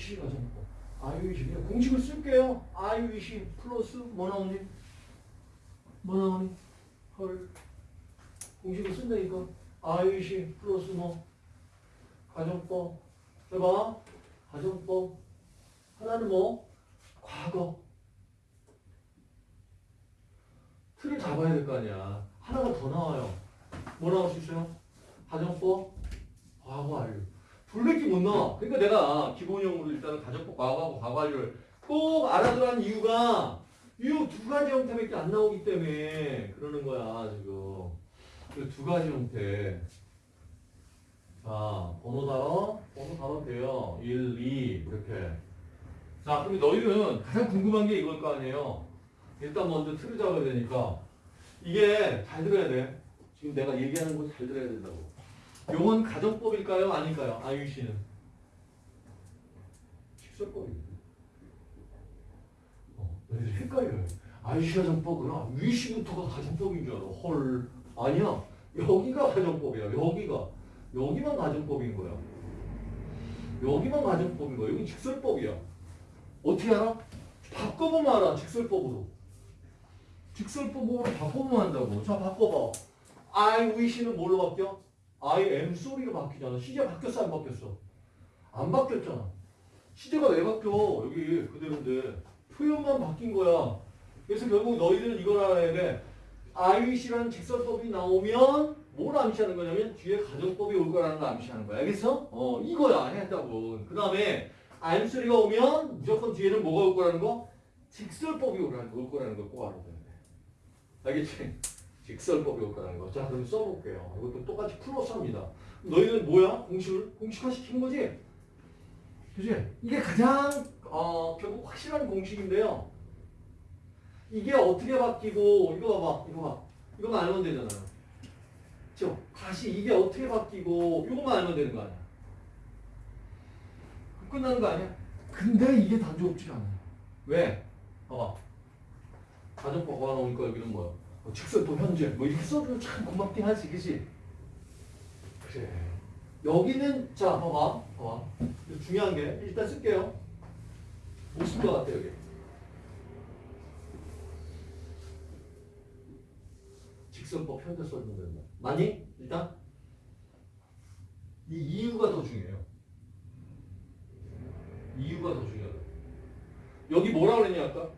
wish 가정법. I wish. 그냥 공식을 쓸게요. I wish 플러스 뭐 나오니? 뭐 나오니? 헐. 공식을 쓴다니까. I wish 플러스 뭐? 가정법. 해봐. 가정법. 하나는 뭐? 과거. 틀을 잡아야 될 거 아니야. 하나가 더 나와요. 뭐 나올 수 있어요? 가정법, 과거 완료. 둘밖에 못 나와. 그러니까 내가 기본형으로 일단은 가정법, 과거하고 과거 완료를 꼭 알아두라는 이유가 이 두 가지 형태밖에 안 나오기 때문에 그러는 거야, 지금. 그두 가지 형태. 자, 번호 달아, 번호 달아도 돼요. 1, 2, 이렇게. 자, 그럼 너희는 가장 궁금한 게 이걸 거 아니에요. 일단 먼저 틀을 잡아야 되니까. 이게 잘 들어야 돼. 지금 내가 얘기하는 거 잘 들어야 된다고. 요건 가정법일까요? 아닐까요? 아유 씨는. 식설법입니다. 어, 너희들 헷갈려요. 아유 씨 가정법이나 위시부터가 가정법인 줄 알아. 헐. 아니야. 여기가 가정법이야. 여기가. 여기만 가정법인 거야. 여기만 가정법인 거야. 여기 직설법이야. 어떻게 알아? 바꿔보면 알아. 직설법으로. 직설법으로 바꿔보면 한다고. 자, 바꿔봐. I wish는 뭘로 바뀌어? I am sorry로 바뀌잖아. 시제 바뀌었어, 안 바뀌었어? 안 바뀌었잖아. 시제가 왜 바뀌어? 여기 그대로인데. 표현만 바뀐 거야. 그래서 결국 너희들은 이걸 알아야 돼. Wish라는 직설법이 나오면 뭘 암시하는 거냐면 뒤에 가정법이 올 거라는 걸 암시하는 거야. 알겠어? 어, 이거야. 했다고. 그 다음에 I'm sorry가 오면 무조건 뒤에는 뭐가 올 거라는 거? 직설법이 오라는, 올 거라는 걸꼭 알아야 돼. 알겠지? 직설법이 올 거라는 거. 자, 그럼 써볼게요. 이것도 똑같이 플러스 합니다. 너희는 뭐야? 공식을? 공식화 시킨 거지? 그지? 이게 가장, 어, 결국 확실한 공식인데요. 이게 어떻게 바뀌고, 이거 봐봐, 이거 봐. 이거만 알면 되잖아요. 그죠? 다시 이게 어떻게 바뀌고, 이것만 알면 되는 거 아니야. 끝나는 거 아니야? 근데 이게 단조롭지가 않아요. 왜? 봐봐. 가정법 가 나오니까 여기는 뭐야? 뭐 직설법 현재 뭐 이렇게 써주면 참 고맙긴 하지 그지? 그래 여기는 자 봐봐 봐봐 중요한 게 일단 쓸게요 무슨 것 같아 여기 직설법 현재 써주면 된다 맞니? 일단 이 이유가 더 중요해요 이유가 더 중요하다 여기 뭐라 그랬냐 아까?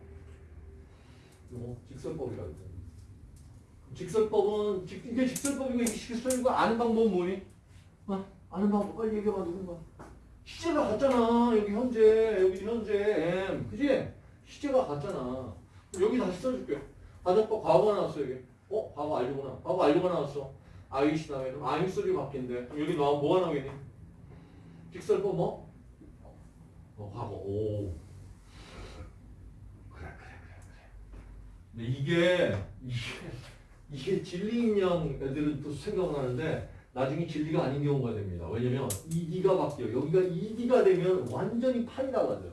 뭐 직설법이라고 했잖아. 직설법은 직, 이게 직설법이고 이게 직설법이고 아는 방법은 뭐니? 어? 아는 방법 빨리 얘기해봐 누군가. 시제가 같잖아 여기 현재 여기 현재 M 그지? 시제가 같잖아. 여기 다시 써줄게. 가정법 과거가 나왔어 여기. 어? 과거 알려구나. 과거 알려가 나왔어. 아이시 다음에 아임 소리. 그럼 여기 나와 뭐가 나오겠니? 직설법 뭐? 어 과거 오. 근데 이게 이게 이게 진리인 양 애들은 또 생각을 하는데 나중에 진리가 아닌 경우가 됩니다. 왜냐면 ED가 바뀌어. 여기가 ED가 되면 완전히 판이 나가죠.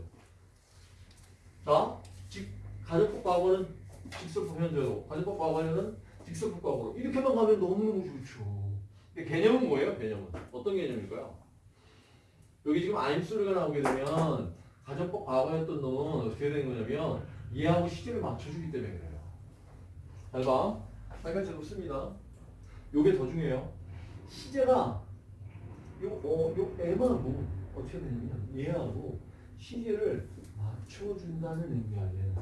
자, 직 가정법 과거는 직설법 현재로, 가정법 과거는 직설법 과거로 이렇게만 가면 너무너무 좋죠. 개념은 뭐예요? 개념은 어떤 개념일까요? 여기 지금 암수리가 나오게 되면 가정법 과거였던 놈은 어떻게 되는 거냐면 얘하고 시제를 맞춰주기 때문에 그래요. 잘 봐. 빨간색으로 씁니다. 요게 더 중요해요. 시제가 요, 어, 요 M하고 어떻게 되냐면 얘하고 시제를 맞춰준다는 의미야, 얘는.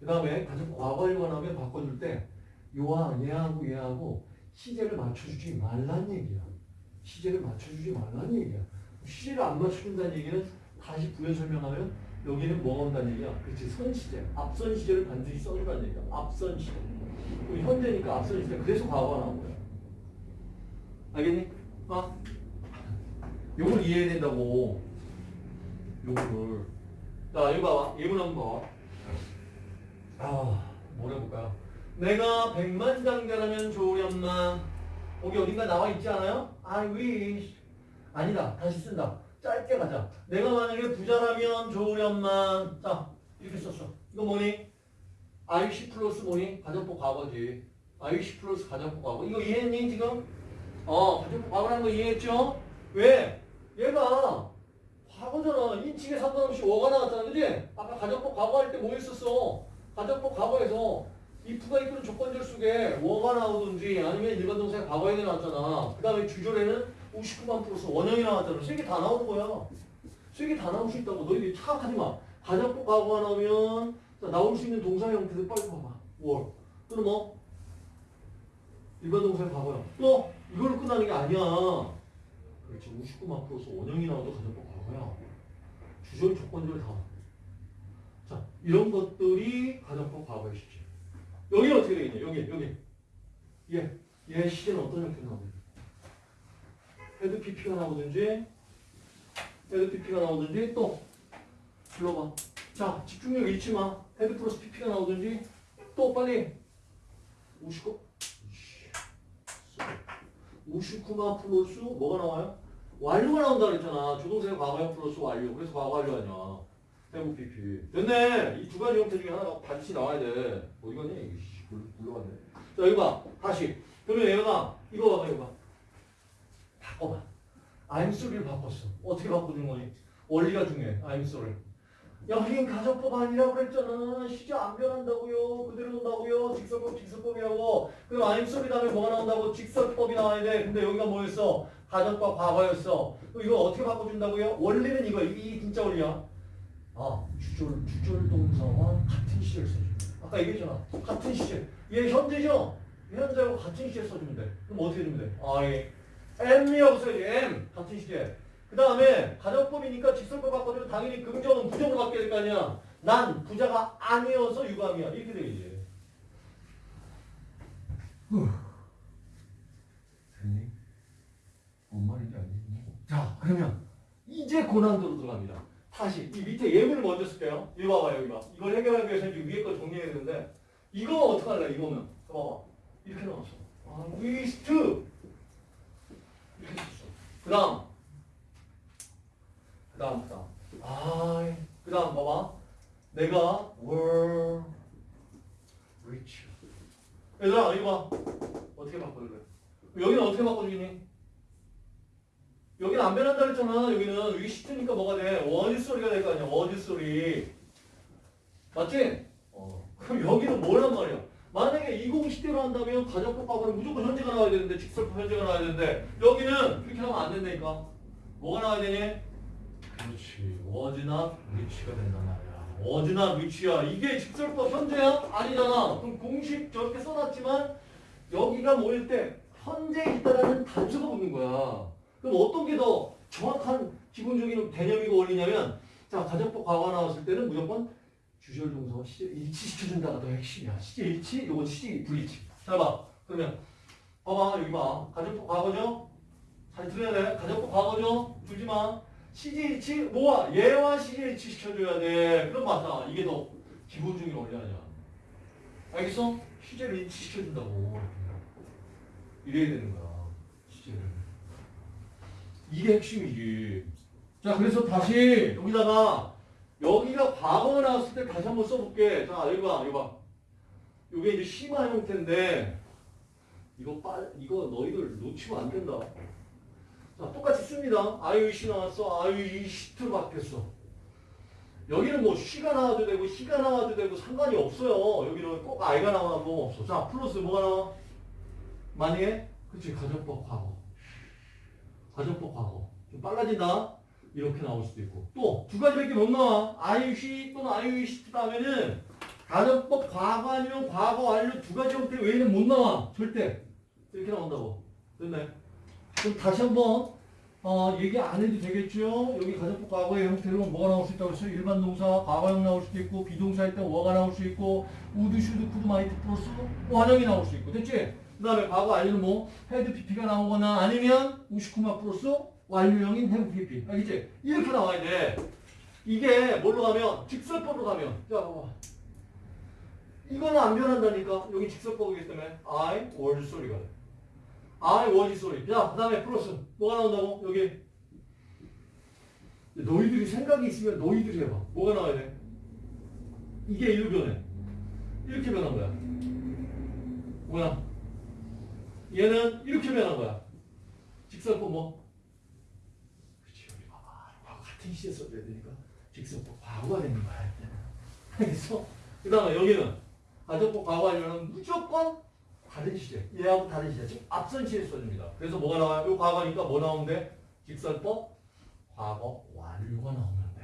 그 다음에 가정 과거에 관하면 바꿔줄 때 요와 얘하고 얘하고 시제를 맞춰주지 말란 얘기야. 시제를 맞춰주지 말란 얘기야. 시제를 안 맞춰준다는 얘기는 다시 부연 설명하면 여기는 뭐가 온다는 얘기야? 그렇지, 선시제. 앞선 시제를 반드시 써주라는 얘기야. 앞선 시제. 우리 현재니까 시제. 그래서 과거가 나온 거야. 알겠니? 어? 요걸 이해해야 된다고. 요거를. 자, 이거 봐봐. 예문 한번 봐봐. 아, 뭘 해볼까요? 내가 백만장자라면 좋으련만. 거기 어딘가 나와 있지 않아요? I wish. 아니다. 다시 쓴다. 짧게 가자. 내가 만약에 부자라면 좋으련만. 자, 이렇게 썼어. 이거 뭐니? IC 플러스 뭐니? 가정법 과거지. IC 플러스 가정법 과거. 이거 이해했니, 지금? 어, 가정법 과거라는 거 이해했죠? 왜? 얘가 과거잖아. 인칭에 상관없이 워가 나왔잖아. 그지? 아까 가정법 과거 할 때뭐 했었어? 가정법 과거에서 if가 이끄는 조건절 속에 워가 나오든지 아니면 일반 동사의 과거에 나왔잖아. 그 다음에 주절에는 59만 플러스 원형이 나왔잖아. 세 개 다 나오는 거야. 세 개 다 나올 수 있다고. 너희들이 착각하지 마. 가정법 과거가 나오면 자, 나올 수 있는 동사 형태들 빨리 봐봐. were. 또는 뭐? 일반 동사의 과거야. 또 이걸로 끝나는 게 아니야. 그렇지. 59만 플러스 원형이 나와도 가정법 과거야. 주절 조건절 다. 자, 이런 것들이 가정법 과거의 시제. 여기 어떻게 되겠냐? 여기, 여기. 얘, 얘 시제는 어떤 형태로 나오냐? had PP가 나오든지, had PP가 나오든지, 또, 불러봐. 자, 집중력 잃지 마. had 플러스 PP가 나오든지, 또 빨리. 우시쿠, 우시쿠마 플러스 뭐가 나와요? 완료가 나온다 그랬잖아. 조동사의 과거형 플러스 완료. 그래서 과거 완료 아니야. have PP. 됐네. 이 두 가지 형태 중에 하나가 반드시 나와야 돼. 어디 갔냐? 이거 씨, 굴- 굴러갔네. 자, 여기 봐. 다시. 그러면 얘가 이거 봐봐, 이거 봐. 바꿔봐. I'm sorry를 바꿨어. 어떻게 바꿔준 거니? 원리가 중요해. I'm sorry. 야, 우린 가정법 아니라고 그랬잖아. 시제 안 변한다고요. 그대로 논다고요. 직설법, 직설법이라고. 그럼 sorry 다음에 뭐가 나온다고? 직설법이 나와야 돼. 근데 여기가 뭐였어? 가정법 과거였어. 그럼 이거 어떻게 바꿔준다고요? 원리는 이거. 이게 진짜 원리야. 아, 주절, 주절 동사와 같은 시제를 써줘. 아까 얘기했잖아. 같은 시제. 얘 현재죠? 현재하고 같은 시제 써주면 돼. 그럼 어떻게 해주면 돼? I am이라고 써야지. am. 같은 시제. 그 다음에 가정법이니까 직설법 바꿔주면 당연히 긍정은 부정으로 바뀌어야 될거 아니야. 난 부자가 아니어서 유감이야. 이렇게 되겠지. 됐니? 뭔 말인지 알겠니? 자, 그러면 이제 고난도로 들어갑니다. 다시 이 밑에 예문을 먼저 쓸게요. 이거 봐봐 여기 봐. 이걸 해결하기 위해서 이제 위에 거 정리해야 되는데 이거 어떡할래 이거는 봐봐 이렇게 나왔어. 아, 위스트 이렇게 썼어. 그 다음 그 다음 그 다음 아 그다음 봐봐 내가 were rich 얘들아 이거 봐 어떻게 바꿔야 돼? 여기는 어떻게 바꿔주니? 여기는 안 변한다 그랬잖아. 여기는 위시트니까 뭐가 돼? 원이 소리가 될 거 아니야. 원이 소리. 맞지? 어. 그럼 여기는 뭐란 말이야? 만약에 20 시대로 한다면 가정법 과거는 무조건 현재가 나와야 되는데 직설법 현재가 나와야 되는데 여기는 그렇게 하면 안 된다니까. 뭐가 나와야 되니? 그렇지. not reach가 된단 말이야. not reach야. 이게 직설법 현재야? 아니잖아. 그럼 공식 저렇게 써놨지만 여기가 뭐일 때 현재 있다라는 단수가 붙는 거야. 그럼 어떤 게 더 정확한 기본적인 개념이고 원리냐면 자 가정법 과거 나왔을 때는 무조건 주절 동사와 시제 일치시켜준다가 더 핵심이야. 시제 일치, 요건 시제 불일치. 잘 봐. 그러면 봐봐 여기 봐. 가정법 과거죠? 잘 들어야 돼. 가정법 과거죠? 줄지 마. 일치 뭐야? 얘와 일치 시켜줘야 돼. 그럼 맞아. 이게 더 기본적인 원리 아니야. 알겠어? 시제를 일치시켜준다고. 이래야 되는 거야. 시제를. 이게 핵심이지. 자, 그래서 다시 여기다가 여기가 과거 나왔을 때 다시 한번 써볼게. 자, 여기 봐, 여기 봐. 이게 이제 심화 형태인데 이거 빠 이거 너희들 놓치면 안 된다. 자, 똑같이 씁니다. 아유시 나왔어. 아유이시트로 바뀌었어. 여기는 뭐 쉬가 나와도 되고 시가 나와도 되고 상관이 없어요. 여기는 꼭 아이가 나와도 뭐 없어. 자, 플러스 뭐가 나와? 만약에 그치 가정법 과거. 가정법 과거. 좀 빨라진다. 이렇게 나올 수도 있고. 또 두 가지밖에 못 나와. 아유시 또는 아유이시 다음에는 가정법 과거 아니면 과거 완료 두 가지 형태 외에는 못 나와. 절대. 이렇게 나온다고. 됐네. 그럼 다시 한번 어, 얘기 안 해도 되겠죠? 여기 가정법 과거의 형태로 뭐가 나올 수 있다고 했어요? 일반 동사 과거형 나올 수도 있고 비동사일 때 워가 나올 수 있고 would, should, could, might 플러스 원형이 나올 수 있고 됐지? 그 다음에 과거 완료는 뭐 had PP가 나오거나 아니면 우시쿠마 플러스 완료형인 헤드 PP 알겠지? 이렇게 나와야 돼 이게 뭘로 가면 직설법으로 가면 자 봐봐 이거는 안 변한다니까 여기 직설법이기 때문에 I was 소리가 돼 I was 소리 자 그 다음에 플러스 뭐가 나온다고? 여기 너희들이 생각이 있으면 너희들이 해봐 뭐가 나와야 돼? 이게 일로 변해 이렇게 변한 거야 뭐야? 얘는 이렇게 변한 거야. 직설법 뭐? 그렇지 여기 봐봐. 같은 시제 써줘야 되니까 직선법 과거가 되는 거야. 알겠어? 그 다음에 여기는 가정법 과거 하려면 무조건 다른 시제. 얘하고 다른 시제. 지금 앞선 시제 써줍니다. 그래서 뭐가 나와요? 요 과거니까 뭐 나오는데? 직선법 과거 완료가 나오면 돼.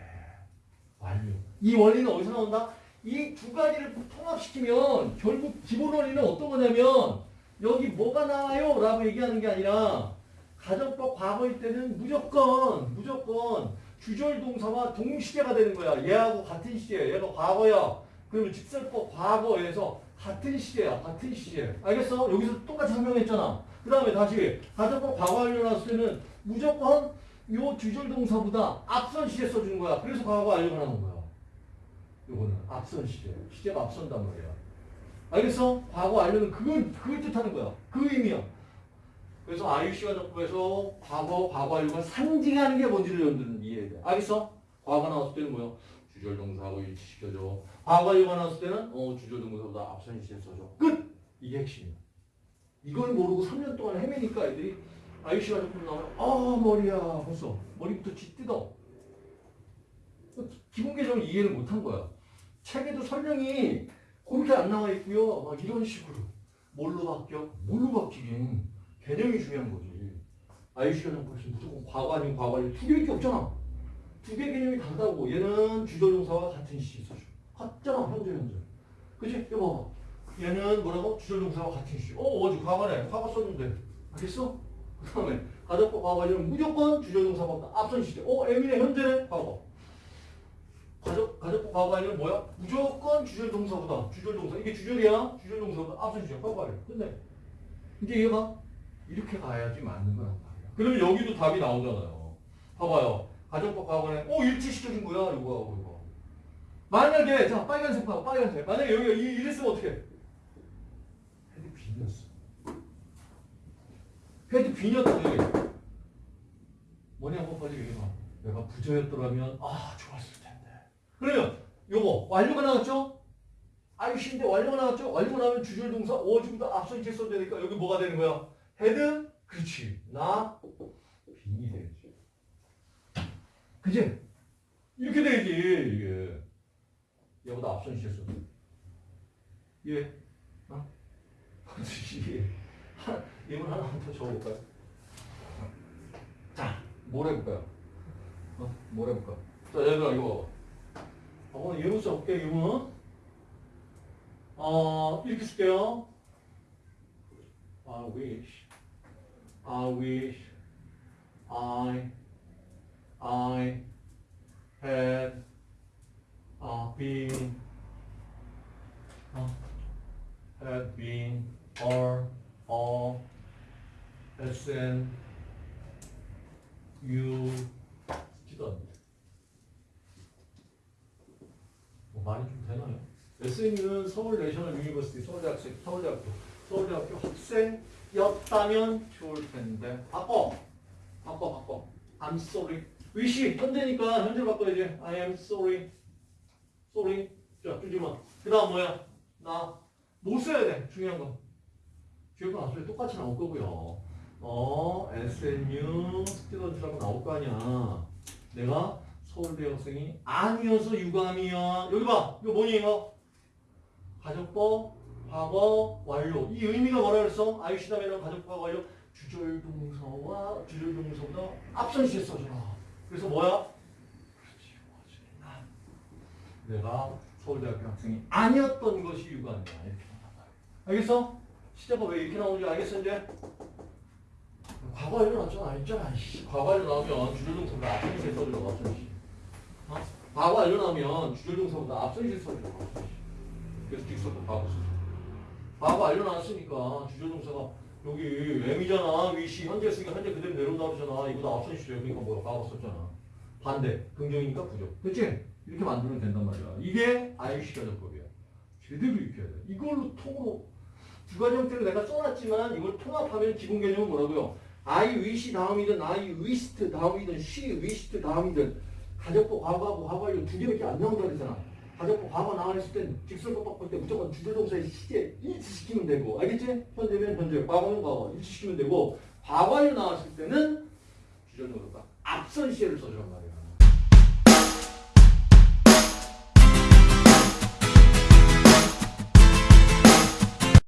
완료. 이 원리는 어디서 나온다? 이 두 가지를 통합시키면 결국 기본 원리는 어떤 거냐면 여기 뭐가 나와요? 라고 얘기하는 게 아니라 가정법 과거일 때는 무조건 무조건 주절 동사와 동시제가 되는 거야. 얘하고 같은 시제. 얘가 과거야. 그러면 직설법 과거에서 같은 시제야. 같은 시제. 알겠어? 여기서 똑같이 설명했잖아. 그 다음에 다시 가정법 과거 완료 나왔을 때는 무조건 요 주절 동사보다 앞선 시제 써주는 거야. 그래서 과거 완료가 나오는 거야. 요거는 앞선 시제. 시제가 앞선단 말이야. 알겠어? 과거 완료는 그걸, 그걸 뜻하는 거야. 그 의미야. 그래서 IUC가 적법에서 과거, 과거 완료가 상징하는 게 뭔지를 여러분들은 이해해야 돼. 알겠어? 과거가 나왔을 때는 뭐야? 주절 동사하고 일치시켜줘. 과거 완료가 나왔을 때는 어, 주절 동사보다 앞선 시제 써줘. 끝! 이게 핵심이야. 이걸 모르고 3년 동안 헤매니까 애들이 IUC가 적법 나오면 아 머리야 벌써 머리부터 쥐 뜯어. 기본 개정을 이해를 못한 거야. 책에도 설명이 그렇게 안 나와 있고요. 막 이런 식으로. 뭘로 바뀌어? 뭘로 바뀌긴. 개념이 중요한 거지. IUC가 정법에서 무조건 과거 아니면 과거 아니면 두 개밖에 없잖아. 두 개 개념이 다르다고. 얘는 주절동사와 같은 시제 써줘. 같잖아. 현재 현재. 그치? 이거 봐봐. 얘는 뭐라고? 주절동사와 같은 시제. 어 어디 과거네. 과거 써준대. 알겠어? 그 다음에 가정법 과거 아니면 무조건 주절동사보다 앞선 시제. 어 애민의 현재네. 과거. 가족, 가족법 과거 아니면 뭐야? 무조건 주절 동사보다 주절 동사 이게 주절이야 주절 동사보다 앞선 주절 과거 아니야 끝내 이제 얘가 이렇게 가야지 맞는 거란 말이야 그러면 여기도 답이 나오잖아요 봐봐요 가족법 과거에 어 일치시켜준 거야? 이거 하고 이거. 만약에 자 빨간색 봐 빨간색. 만약에 여기가 이, 이랬으면 어떻게 had been이었어. had been이었다니 뭐냐고 빨리 얘기해봐. 내가 부자였더라면 아 좋았을 텐데. 그러면 요거 완료가 나왔죠? I wish인데 완료가 나왔죠? 완료가 나오면 주절 동사 wish보다 앞선 시제 써야 되니까 여기 뭐가 되는 거야? had? 그렇지. not? been이 되지 그지? 이렇게 되지 이게 얘보다 앞선 써 예? 어? 예. 하- 이분 하나만 더 적어볼까요? 자, 뭘 해볼까요? 어? 뭘 해볼까? 자, 얘들아 이거 어, 예문 써볼게, 예문. 어, 이렇게 쓸게요. I wish, I wish, I, I had uh, been, uh, had been, or, or, SN, U, 지도 않는데. 뭐좀 되나요? SNU는 서울 내셔널 유니버시티 서울대학생 서울대학교 서울대학교 학생이었다면 좋을 텐데 바꿔 바꿔 바꿔 I'm sorry wish 현재니까 현재 바꿔야지 I am sorry sorry 자 주지마 그 다음 뭐야 나 못 써야 돼 중요한 건 뒤에가 나중에 똑같이 나올 거고요 a SNU student라고 나올 거 아니야 내가 서울대 학생이 아니어서 유감이야. 여기 봐. 이거 뭐니 이거? 가족법, 과거, 완료. 이 의미가 뭐라 그랬어? 아이시다메는 가족법 완료. 주절 동사와 주절 동사보다 앞선 시에 써줘라. 그래서 뭐야? 내가 서울대학교 학생이 아니었던 것이 나온다. 알겠어? 시제가 왜 이렇게 나오는지 알겠어 이제? 과거 나왔잖아. 있잖아. 과거 완료 나오면 주절 동사보다 앞선. 앞선 시. 어? 과거 완료 나오면 주절 동사보다 앞선. 앞선 시. 그래서 딕서도 과거 쓰죠. 과거 완료 나왔으니까 주절 동사가 여기 M이잖아. 위시 현재 쓰니까 현재 그대로 내려온다 그러잖아. 이거다 앞선 시죠. 그러니까 뭐야? 썼잖아. 반대. 긍정이니까 부정. 그치? 이렇게 만들면 된단 말이야. 이게 IUC 가정법이야. 제대로 익혀야 돼. 이걸로 통으로 두 가지 형태로 내가 써놨지만 이걸 통합하면 기본 개념은 뭐라고요? I wish 다음이든 I wished 다음이든 she wished 다음이든 가정법 과거하고 과거완료 두 개밖에 안 나온다 그랬잖아. 가정법 과거 나와 있을 땐 직설법 바꿀 때 무조건 주절동사의 시제 일치시키면 되고 알겠지? 현재면 현재, 과거는 과거 일치시키면 되고 과거완료 나왔을 때는 주절동사가 앞선 시제를 써주란 말이야.